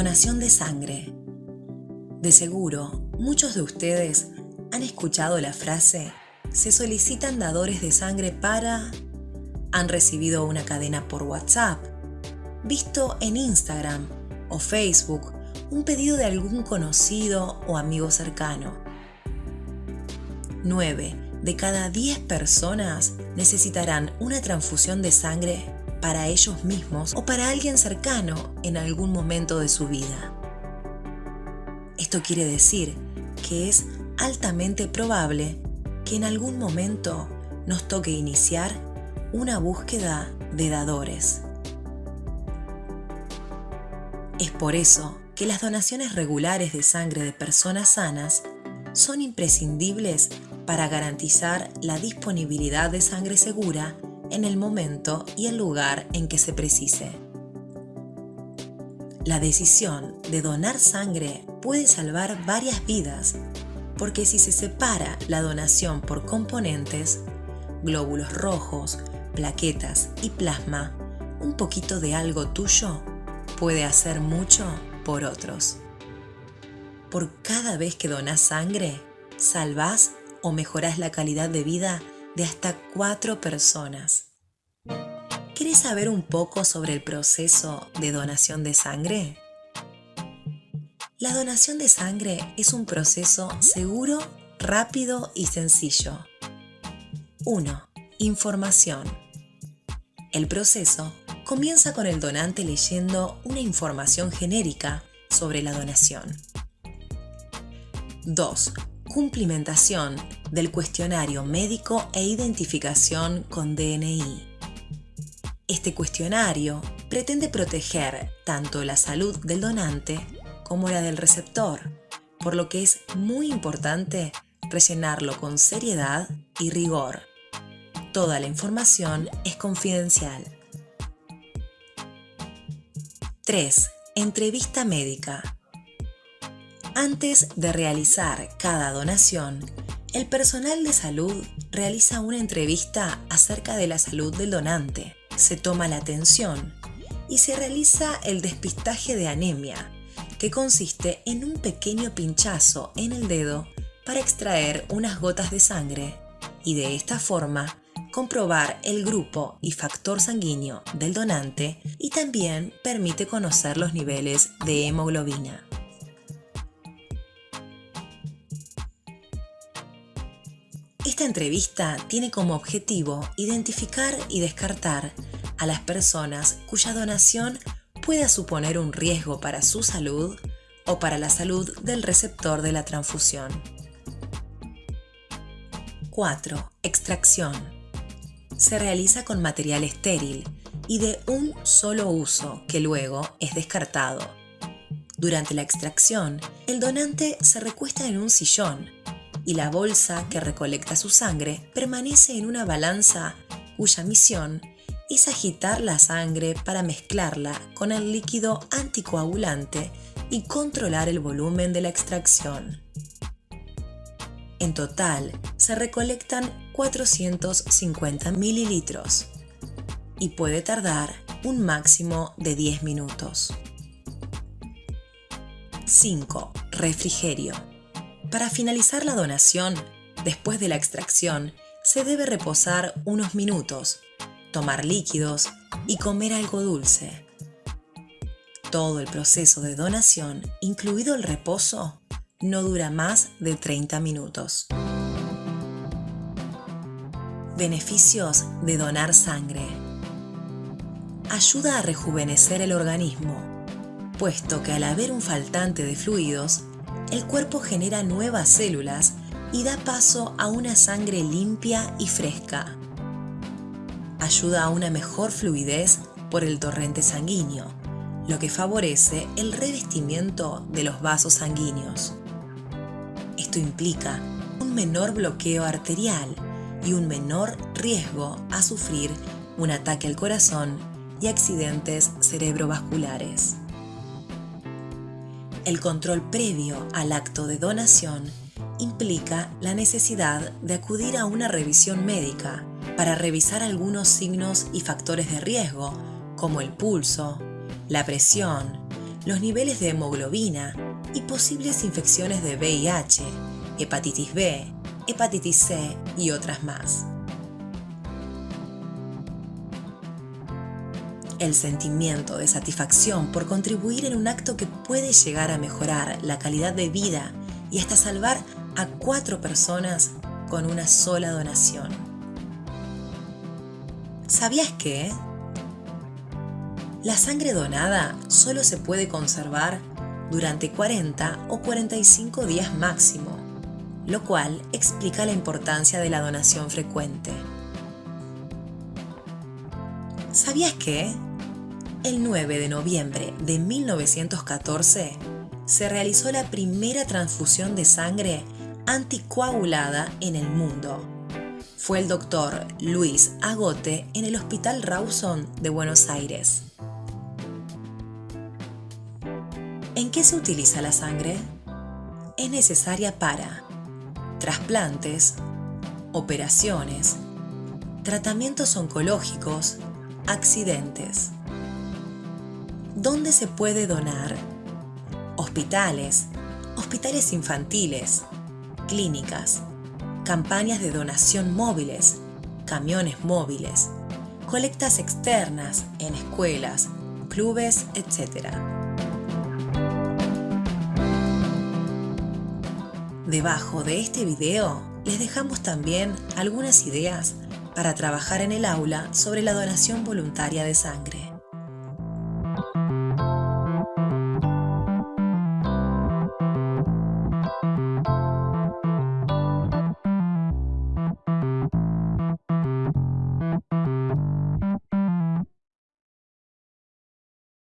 Donación de sangre. De seguro, muchos de ustedes han escuchado la frase, se solicitan dadores de sangre para... Han recibido una cadena por WhatsApp, visto en Instagram o Facebook un pedido de algún conocido o amigo cercano. 9 de cada 10 personas necesitarán una transfusión de sangre para ellos mismos o para alguien cercano en algún momento de su vida. Esto quiere decir que es altamente probable que en algún momento nos toque iniciar una búsqueda de dadores. Es por eso que las donaciones regulares de sangre de personas sanas son imprescindibles para garantizar la disponibilidad de sangre segura en el momento y el lugar en que se precise. La decisión de donar sangre puede salvar varias vidas, porque si se separa la donación por componentes, glóbulos rojos, plaquetas y plasma, un poquito de algo tuyo puede hacer mucho por otros. Por cada vez que donas sangre, salvás o mejorás la calidad de vida de hasta cuatro personas. ¿Quieres saber un poco sobre el proceso de donación de sangre? La donación de sangre es un proceso seguro, rápido y sencillo. 1. Información. El proceso comienza con el donante leyendo una información genérica sobre la donación. 2 cumplimentación del cuestionario médico e identificación con DNI. Este cuestionario pretende proteger tanto la salud del donante como la del receptor, por lo que es muy importante rellenarlo con seriedad y rigor. Toda la información es confidencial. 3. Entrevista médica. Antes de realizar cada donación, el personal de salud realiza una entrevista acerca de la salud del donante, se toma la atención y se realiza el despistaje de anemia, que consiste en un pequeño pinchazo en el dedo para extraer unas gotas de sangre y de esta forma comprobar el grupo y factor sanguíneo del donante y también permite conocer los niveles de hemoglobina. Esta entrevista tiene como objetivo identificar y descartar a las personas cuya donación pueda suponer un riesgo para su salud o para la salud del receptor de la transfusión. 4. Extracción. Se realiza con material estéril y de un solo uso que luego es descartado. Durante la extracción, el donante se recuesta en un sillón y la bolsa que recolecta su sangre permanece en una balanza cuya misión es agitar la sangre para mezclarla con el líquido anticoagulante y controlar el volumen de la extracción. En total, se recolectan 450 mililitros y puede tardar un máximo de 10 minutos. 5. Refrigerio. Para finalizar la donación, después de la extracción, se debe reposar unos minutos, tomar líquidos y comer algo dulce. Todo el proceso de donación, incluido el reposo, no dura más de 30 minutos. Beneficios de donar sangre. Ayuda a rejuvenecer el organismo, puesto que al haber un faltante de fluidos, el cuerpo genera nuevas células y da paso a una sangre limpia y fresca. Ayuda a una mejor fluidez por el torrente sanguíneo, lo que favorece el revestimiento de los vasos sanguíneos. Esto implica un menor bloqueo arterial y un menor riesgo a sufrir un ataque al corazón y accidentes cerebrovasculares. El control previo al acto de donación implica la necesidad de acudir a una revisión médica para revisar algunos signos y factores de riesgo como el pulso, la presión, los niveles de hemoglobina y posibles infecciones de VIH, hepatitis B, hepatitis C y otras más. El sentimiento de satisfacción por contribuir en un acto que puede llegar a mejorar la calidad de vida y hasta salvar a cuatro personas con una sola donación. ¿Sabías que? La sangre donada solo se puede conservar durante 40 o 45 días máximo, lo cual explica la importancia de la donación frecuente. ¿Sabías que? El 9 de noviembre de 1914 se realizó la primera transfusión de sangre anticoagulada en el mundo. Fue el doctor Luis Agote en el Hospital Rawson de Buenos Aires. ¿En qué se utiliza la sangre? Es necesaria para trasplantes, operaciones, tratamientos oncológicos, accidentes. ¿Dónde se puede donar? Hospitales, hospitales infantiles, clínicas, campañas de donación móviles, camiones móviles, colectas externas en escuelas, clubes, etc. Debajo de este video les dejamos también algunas ideas para trabajar en el aula sobre la donación voluntaria de sangre.